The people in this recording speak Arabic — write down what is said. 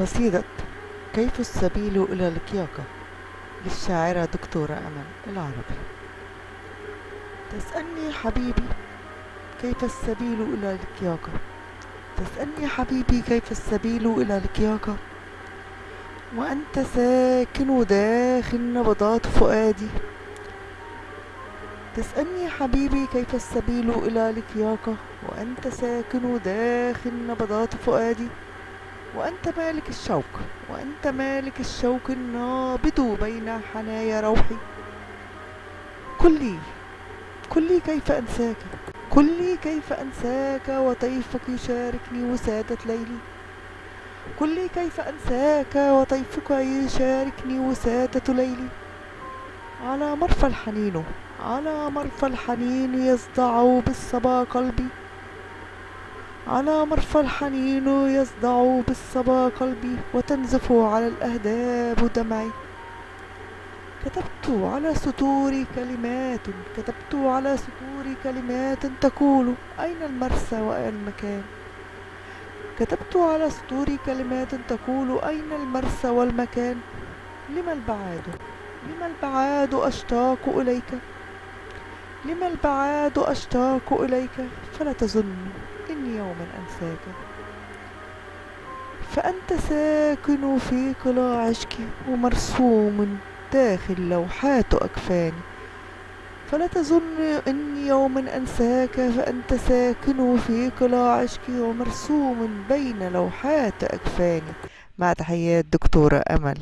قصيدة كيف السبيل إلى الكياكة للشاعرة دكتورة أمل العربي. تسألني حبيبي كيف السبيل إلى الكياكة تسألني حبيبي كيف السبيل إلى الكياكة وأنت ساكن داخل نبضات فؤادي. تسألني حبيبي كيف السبيل إلى لكياكة وأنت ساكن داخل نبضات فؤادي. وأنت مالك الشوق وأنت مالك الشوق النابض بين حنايا روحي. قل لي قل لي كيف أنساك؟ قل لي كيف أنساك وطيفك يشاركني وسادة ليلي؟ قل لي كيف أنساك وطيفك يشاركني وسادة ليلي؟ على مرفى الحنين على مرفى الحنين يصدع بالصبا قلبي. على مرفى الحنين يصدع بالصبا قلبي وتنزف على الأهداب دمعي. كتبت على سطور كلمات كتبت على سطور كلمات تقول أين المرسى وأين المكان؟ كتبت على سطور كلمات تقول أين المرسى والمكان؟ لما البعاد؟ لما البعاد أشتاق إليك؟ لما البعاد أشتاق إليك؟ فلا تظن يوما أنساك فأنت ساكن في قلاع عشقي ومرسوم داخل لوحات أكفاني. فلا تظن إني يوما أنساك فأنت ساكن في قلاع عشقي ومرسوم بين لوحات أكفاني. مع تحيات دكتورة أمل.